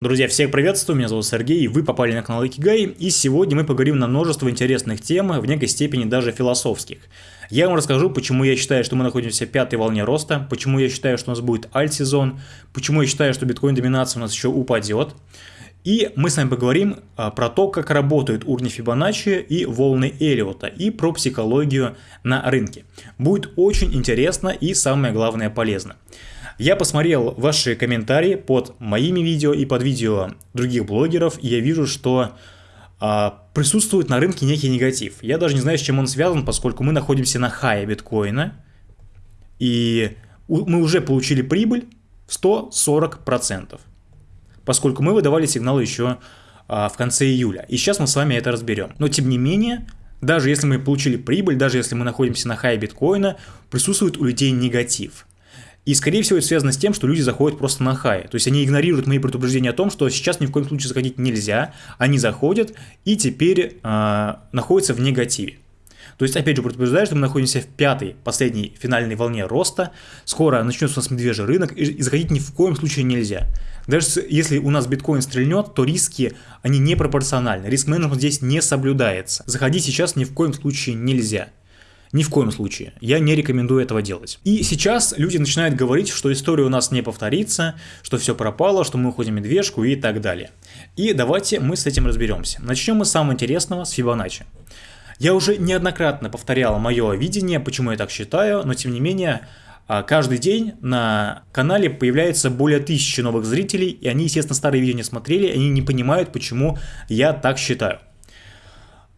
Друзья, всех приветствую, меня зовут Сергей, вы попали на канал Икигай, и сегодня мы поговорим на множество интересных тем, в некой степени даже философских. Я вам расскажу, почему я считаю, что мы находимся в пятой волне роста, почему я считаю, что у нас будет альт-сезон, почему я считаю, что биткоин-доминация у нас еще упадет. И мы с вами поговорим а, про то, как работают уровни Фибоначчи и волны Эллиота, и про психологию на рынке. Будет очень интересно и самое главное полезно. Я посмотрел ваши комментарии под моими видео и под видео других блогеров, и я вижу, что а, присутствует на рынке некий негатив. Я даже не знаю, с чем он связан, поскольку мы находимся на хае биткоина, и мы уже получили прибыль в 140%, поскольку мы выдавали сигналы еще а, в конце июля. И сейчас мы с вами это разберем. Но тем не менее, даже если мы получили прибыль, даже если мы находимся на хае биткоина, присутствует у людей негатив. И, скорее всего, это связано с тем, что люди заходят просто на хай. То есть они игнорируют мои предупреждения о том, что сейчас ни в коем случае заходить нельзя. Они заходят и теперь э, находятся в негативе. То есть, опять же, предупреждаю, что мы находимся в пятой, последней финальной волне роста. Скоро начнется у нас медвежий рынок, и заходить ни в коем случае нельзя. Даже если у нас биткоин стрельнет, то риски, они непропорциональны. Риск-менеджмент здесь не соблюдается. Заходить сейчас ни в коем случае нельзя. Ни в коем случае. Я не рекомендую этого делать. И сейчас люди начинают говорить, что история у нас не повторится, что все пропало, что мы уходим медвежку и так далее. И давайте мы с этим разберемся. Начнем мы с самого интересного, с Фибоначчи. Я уже неоднократно повторял мое видение, почему я так считаю, но тем не менее, а, каждый день на канале появляется более тысячи новых зрителей, и они, естественно, старые видео не смотрели, они не понимают, почему я так считаю.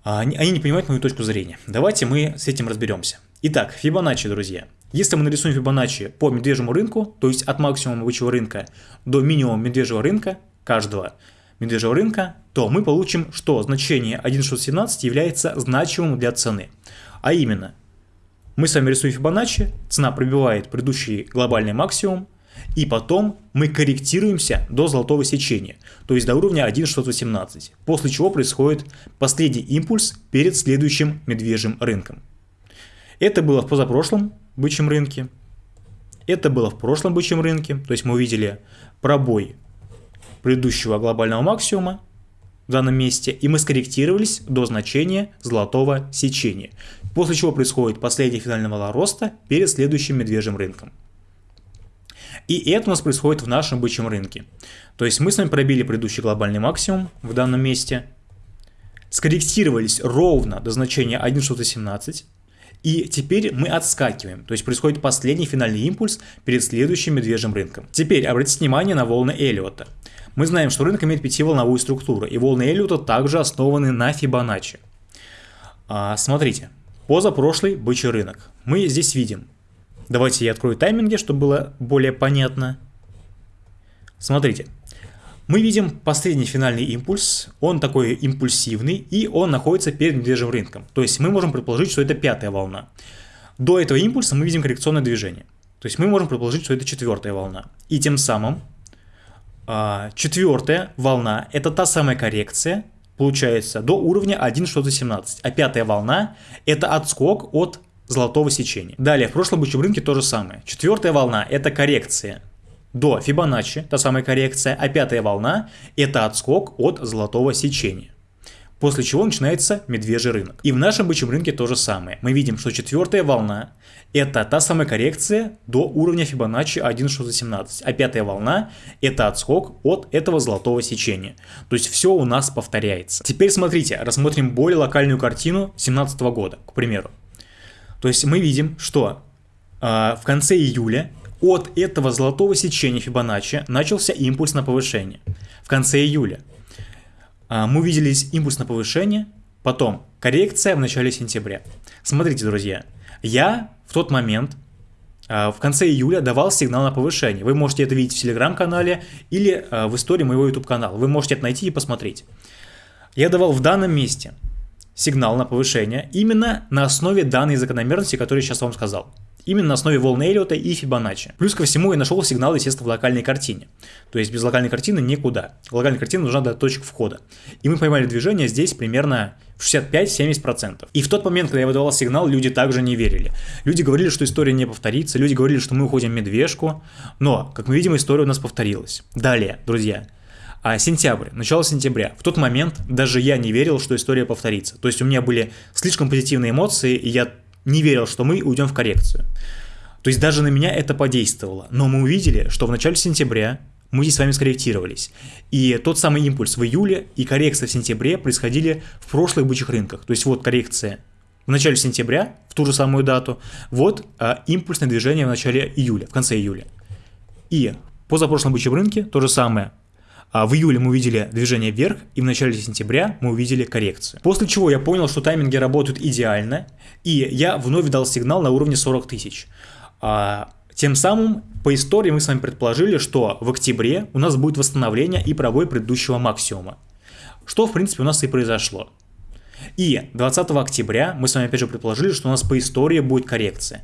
А они, они не понимают мою точку зрения. Давайте мы с этим разберемся. Итак, Фибоначчи, друзья. Если мы нарисуем Фибоначчи по медвежьему рынку, то есть от максимума бычьего рынка до минимума медвежьего рынка, каждого медвежьего рынка, то мы получим, что значение 1.617 является значимым для цены. А именно, мы с вами рисуем Фибоначчи, цена пробивает предыдущий глобальный максимум, и потом мы корректируемся до золотого сечения, то есть до уровня 1.618, после чего происходит последний импульс перед следующим медвежьим рынком. Это было в позапрошлом бычьем рынке, это было в прошлом бычьем рынке, то есть мы увидели пробой предыдущего глобального максимума в данном месте, и мы скорректировались до значения золотого сечения, после чего происходит последний финальный вала роста перед следующим медвежьим рынком. И это у нас происходит в нашем бычьем рынке. То есть мы с вами пробили предыдущий глобальный максимум в данном месте, скорректировались ровно до значения 1.17, и теперь мы отскакиваем, то есть происходит последний финальный импульс перед следующим медвежьим рынком. Теперь обратите внимание на волны Эллиота. Мы знаем, что рынок имеет пятиволновую структуру, и волны Эллиота также основаны на Фибоначчи. А, смотрите, позапрошлый бычий рынок. Мы здесь видим Давайте я открою тайминги, чтобы было более понятно. Смотрите. Мы видим последний финальный импульс, он такой импульсивный, и он находится перед медвежьим рынком. То есть мы можем предположить, что это пятая волна. До этого импульса мы видим коррекционное движение. То есть мы можем предположить, что это четвертая волна. И тем самым а, четвертая волна – это та самая коррекция, получается, до уровня 1.17. А пятая волна – это отскок от золотого сечения. Далее, в прошлом бычьем рынке то же самое. Четвертая волна – это коррекция до Фибоначчи, та самая коррекция, а пятая волна – это отскок от золотого сечения. После чего начинается медвежий рынок. И в нашем бычьем рынке то же самое. Мы видим, что четвертая волна – это та самая коррекция до уровня Фибоначчи 1.617, а пятая волна – это отскок от этого золотого сечения. То есть все у нас повторяется. Теперь смотрите, рассмотрим более локальную картину 2017 года, к примеру. То есть мы видим, что э, в конце июля от этого золотого сечения Фибоначчи начался импульс на повышение. В конце июля э, мы увидели импульс на повышение, потом коррекция в начале сентября. Смотрите, друзья, я в тот момент в конце июля давал сигнал на повышение. Вы можете это видеть в телеграм-канале или в истории моего YouTube канала. Вы можете это найти и посмотреть. Я давал в данном месте сигнал на повышение именно на основе данной закономерности, которую я сейчас вам сказал. Именно на основе волны Эллиота и Фибоначчи. Плюс ко всему я нашел сигнал, естественно, в локальной картине. То есть без локальной картины никуда. Локальная картина нужна до точек входа. И мы поймали движение здесь примерно в 65-70%. И в тот момент, когда я выдавал сигнал, люди также не верили. Люди говорили, что история не повторится, люди говорили, что мы уходим в медвежку. Но, как мы видим, история у нас повторилась. Далее, друзья, А сентябрь, начало сентября. В тот момент даже я не верил, что история повторится. То есть у меня были слишком позитивные эмоции, и я не верил, что мы уйдем в коррекцию. То есть даже на меня это подействовало. Но мы увидели, что в начале сентября мы здесь с вами скорректировались. И тот самый импульс в июле и коррекция в сентябре происходили в прошлых бычьих рынках. То есть вот коррекция в начале сентября, в ту же самую дату, вот а, импульсное движение в начале июля, в конце июля. И позапрошлом бычьем рынке то же самое. А в июле мы увидели движение вверх, и в начале сентября мы увидели коррекцию. После чего я понял, что тайминги работают идеально, и я вновь дал сигнал на уровне 40 тысяч. А, тем самым, по истории мы с вами предположили, что в октябре у нас будет восстановление и пробой предыдущего максимума. Что, в принципе, у нас и произошло. И 20 октября мы с вами опять же предположили, что у нас по истории будет коррекция.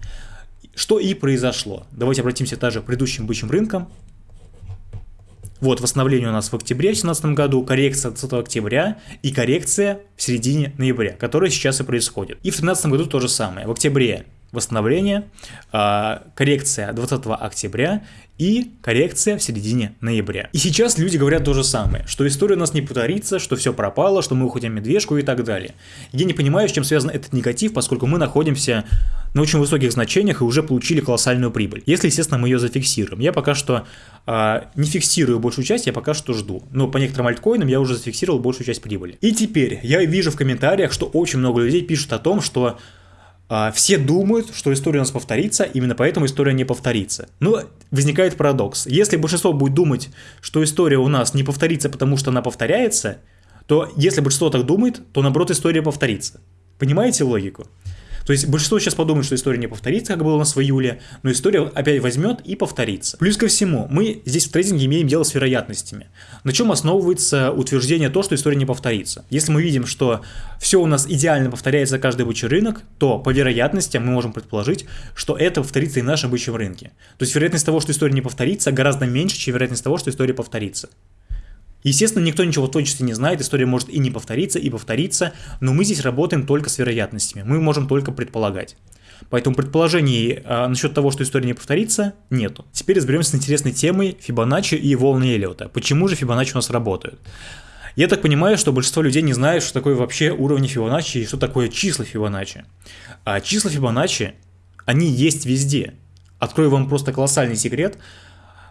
Что и произошло. Давайте обратимся также к предыдущим бычьим рынкам. Вот, восстановление у нас в октябре 2017 году, коррекция 20 октября и коррекция в середине ноября, которая сейчас и происходит. И в 2013 году то же самое. В октябре восстановление, а, коррекция 20 октября и коррекция в середине ноября. И сейчас люди говорят то же самое, что история у нас не повторится, что все пропало, что мы уходим медвежку и так далее. Я не понимаю, с чем связан этот негатив, поскольку мы находимся на очень высоких значениях и уже получили колоссальную прибыль. Если, естественно, мы ее зафиксируем. Я пока что э, не фиксирую большую часть, я пока что жду. Но по некоторым альткоинам я уже зафиксировал большую часть прибыли. И теперь я вижу в комментариях, что очень много людей пишут о том, что все думают, что история у нас повторится, именно поэтому история не повторится. Но возникает парадокс. Если большинство будет думать, что история у нас не повторится, потому что она повторяется, то если большинство так думает, то наоборот история повторится. Понимаете логику? То есть большинство сейчас подумает, что история не повторится, как было у нас в июле, но история опять возьмет и повторится. Плюс ко всему, мы здесь в трейдинге имеем дело с вероятностями. На чем основывается утверждение то, что история не повторится? Если мы видим, что все у нас идеально повторяется каждый бычий рынок, то по вероятностям мы можем предположить, что это повторится и в нашем бычьем рынке. То есть вероятность того, что история не повторится, гораздо меньше, чем вероятность того, что история повторится. Естественно, никто ничего в точности не знает, история может и не повториться, и повториться, но мы здесь работаем только с вероятностями, мы можем только предполагать. Поэтому предположений а, насчет того, что история не повторится, нету. Теперь разберемся с интересной темой Фибоначчи и волны Эллиота. Почему же Фибоначчи у нас работают? Я так понимаю, что большинство людей не знают, что такое вообще уровни Фибоначчи и что такое числа Фибоначчи. А числа Фибоначчи, они есть везде. Открою вам просто колоссальный секрет.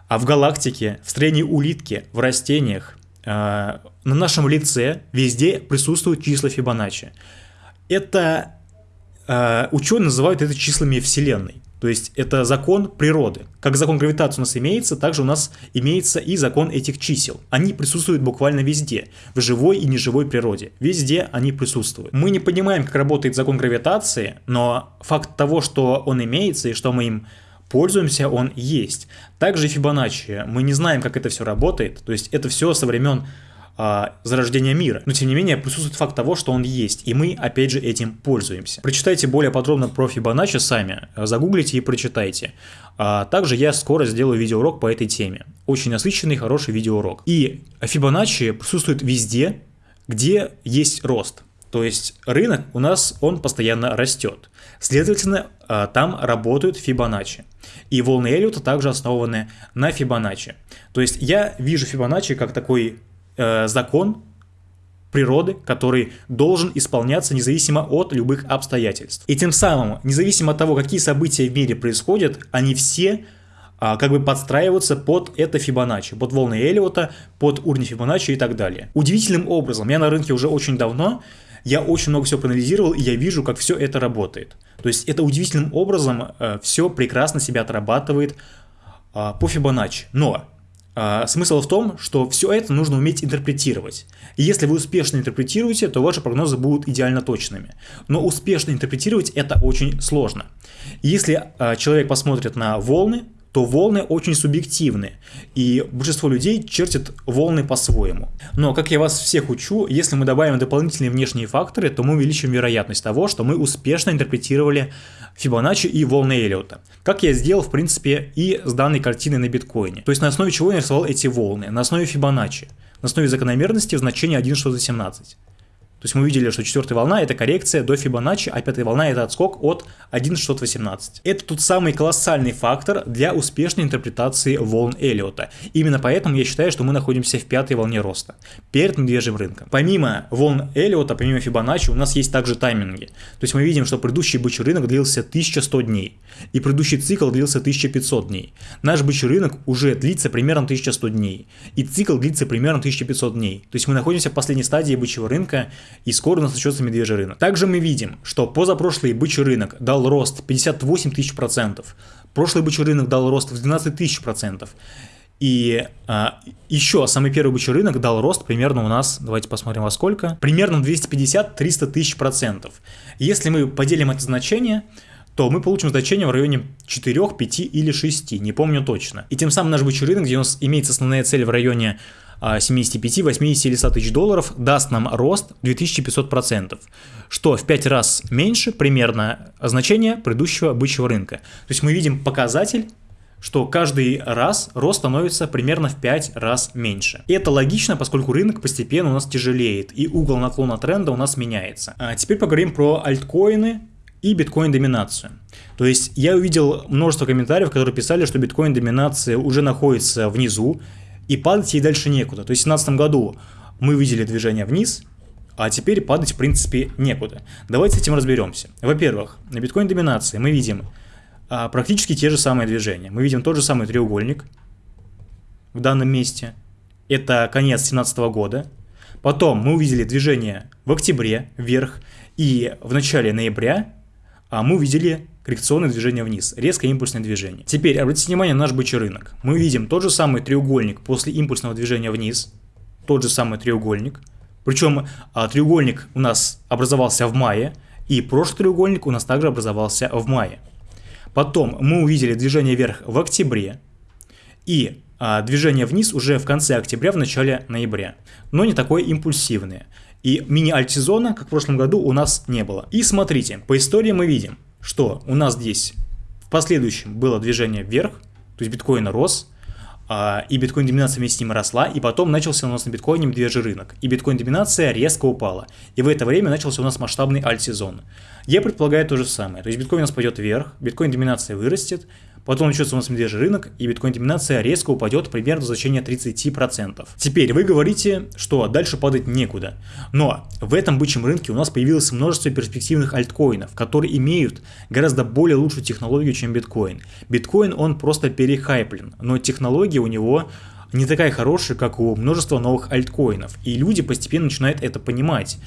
А в галактике, в строении улитки, в растениях, на нашем лице везде присутствуют числа Фибоначчи. Это э, ученые называют это числами Вселенной. То есть это закон природы. Как закон гравитации у нас имеется, также у нас имеется и закон этих чисел. Они присутствуют буквально везде, в живой и неживой природе. Везде они присутствуют. Мы не понимаем, как работает закон гравитации, но факт того, что он имеется и что мы им пользуемся, он есть. Также Фибоначчи. Мы не знаем, как это все работает. То есть это все со времен а, зарождения мира. Но тем не менее присутствует факт того, что он есть, и мы опять же этим пользуемся. Прочитайте более подробно про Фибоначчи сами, загуглите и прочитайте. А также я скоро сделаю видеоурок по этой теме. Очень насыщенный, хороший видеоурок. И Фибоначчи присутствует везде, где есть рост. То есть рынок у нас, он постоянно растет. Следовательно, а, там работают Фибоначчи. И волны Эллиота также основаны на Фибоначчи. То есть я вижу Фибоначчи как такой э, закон природы, который должен исполняться независимо от любых обстоятельств. И тем самым, независимо от того, какие события в мире происходят, они все а, как бы подстраиваются под это Фибоначчи, под волны Эллиота, под уровни Фибоначчи и так далее. Удивительным образом, я на рынке уже очень давно, я очень много всего проанализировал, и я вижу, как все это работает. То есть это удивительным образом э, все прекрасно себя отрабатывает э, по Фибоначчи. Но э, смысл в том, что все это нужно уметь интерпретировать. И если вы успешно интерпретируете, то ваши прогнозы будут идеально точными. Но успешно интерпретировать это очень сложно. Если э, человек посмотрит на волны, то волны очень субъективны, и большинство людей чертят волны по-своему. Но, как я вас всех учу, если мы добавим дополнительные внешние факторы, то мы увеличим вероятность того, что мы успешно интерпретировали Фибоначчи и волны Эллиота. Как я сделал, в принципе, и с данной картиной на биткоине. То есть на основе чего я нарисовал эти волны? На основе Фибоначчи. На основе закономерности в значении 1 что за 17. То есть мы увидели, что четвертая волна это коррекция до Фибоначчи, а пятая волна это отскок от 1.618. Это тот самый колоссальный фактор для успешной интерпретации волн Эллиота. Именно поэтому я считаю, что мы находимся в пятой волне роста, перед медвежьим рынком. Помимо волн Эллиота, помимо Фибоначчи, у нас есть также тайминги. То есть мы видим, что предыдущий бычий рынок длился 1100 дней, и предыдущий цикл длился 1500 дней. Наш бычий рынок уже длится примерно 1100 дней, и цикл длится примерно 1500 дней. То есть мы находимся в последней стадии бычьего рынка, и скоро у нас начнется медвежий рынок. Также мы видим, что позапрошлый бычий рынок дал рост 58 тысяч процентов, прошлый бычий рынок дал рост в 12 тысяч процентов. И а, еще самый первый бычий рынок дал рост примерно у нас, давайте посмотрим во сколько, примерно 250-300 тысяч процентов. Если мы поделим это значение, то мы получим значение в районе 4, 5 или 6, не помню точно. И тем самым наш бычий рынок, где у нас имеется основная цель в районе 75, 80 или 100 тысяч долларов даст нам рост 2500%, что в 5 раз меньше примерно значение предыдущего бычьего рынка. То есть мы видим показатель что каждый раз рост становится примерно в 5 раз меньше. И это логично, поскольку рынок постепенно у нас тяжелеет, и угол наклона тренда у нас меняется. А теперь поговорим про альткоины и биткоин-доминацию. То есть я увидел множество комментариев, которые писали, что биткоин-доминация уже находится внизу, и падать ей дальше некуда. То есть в 2017 году мы видели движение вниз, а теперь падать в принципе некуда. Давайте с этим разберемся. Во-первых, на биткоин доминации мы видим а, практически те же самые движения. Мы видим тот же самый треугольник в данном месте. Это конец 2017 года. Потом мы увидели движение в октябре вверх, и в начале ноября а мы увидели коррекционное движение вниз, резкое импульсное движение. Теперь обратите внимание на наш бычий рынок. Мы видим тот же самый треугольник после импульсного движения вниз, тот же самый треугольник. Причем а, треугольник у нас образовался в мае, и прошлый треугольник у нас также образовался в мае. Потом мы увидели движение вверх в октябре и а, движение вниз уже в конце октября, в начале ноября. Но не такое импульсивное. И мини-альт-сезона, как в прошлом году, у нас не было. И смотрите, по истории мы видим, что у нас здесь в последующем было движение вверх, то есть биткоин рос, а, и биткоин-доминация вместе с ним росла, и потом начался у нас на биткоине медвежий рынок, и биткоин-доминация резко упала. И в это время начался у нас масштабный альт-сезон. Я предполагаю то же самое, то есть биткоин у нас пойдет вверх, биткоин-доминация вырастет, Потом начнется у нас медвежий рынок, и биткоин-доминация резко упадет примерно до значения 30%. Теперь вы говорите, что дальше падать некуда. Но в этом бычьем рынке у нас появилось множество перспективных альткоинов, которые имеют гораздо более лучшую технологию, чем биткоин. Биткоин, он просто перехайплен, но технология у него не такая хорошая, как у множества новых альткоинов. И люди постепенно начинают это понимать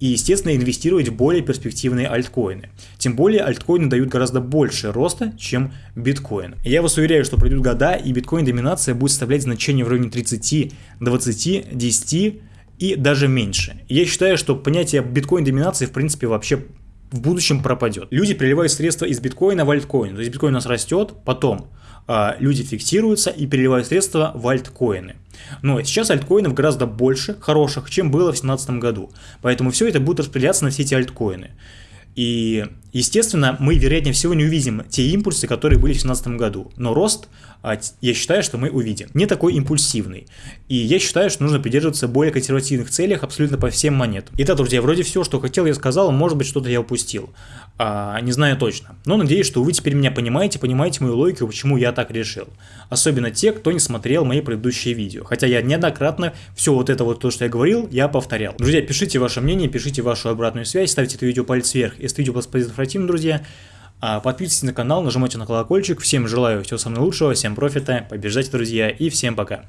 и, естественно, инвестировать в более перспективные альткоины. Тем более альткоины дают гораздо больше роста, чем биткоин. я вас уверяю, что пройдут года, и биткоин-доминация будет составлять значение в районе 30, 20, 10 и даже меньше. я считаю, что понятие биткоин-доминации в принципе вообще в будущем пропадет. Люди переливают средства из биткоина в альткоин. То есть биткоин у нас растет, потом э, люди фиксируются и переливают средства в альткоины. Но сейчас альткоинов гораздо больше хороших, чем было в 2017 году. Поэтому все это будет распределяться на все эти альткоины. И, естественно, мы, вероятнее всего, не увидим те импульсы, которые были в 2017 году. Но рост, а, я считаю, что мы увидим. Не такой импульсивный. И я считаю, что нужно придерживаться более консервативных целях абсолютно по всем монетам. Итак, друзья, вроде все, что хотел, я сказал. Может быть, что-то я упустил. А, не знаю точно. Но надеюсь, что вы теперь меня понимаете, понимаете мою логику, почему я так решил. Особенно те, кто не смотрел мои предыдущие видео. Хотя я неоднократно все вот это вот то, что я говорил, я повторял. Друзья, пишите ваше мнение, пишите вашу обратную связь, ставьте это видео палец вверх, если видео было полезно друзья. А, подписывайтесь на канал, нажимайте на колокольчик. Всем желаю всего самого лучшего, всем профита, побеждайте, друзья, и всем пока.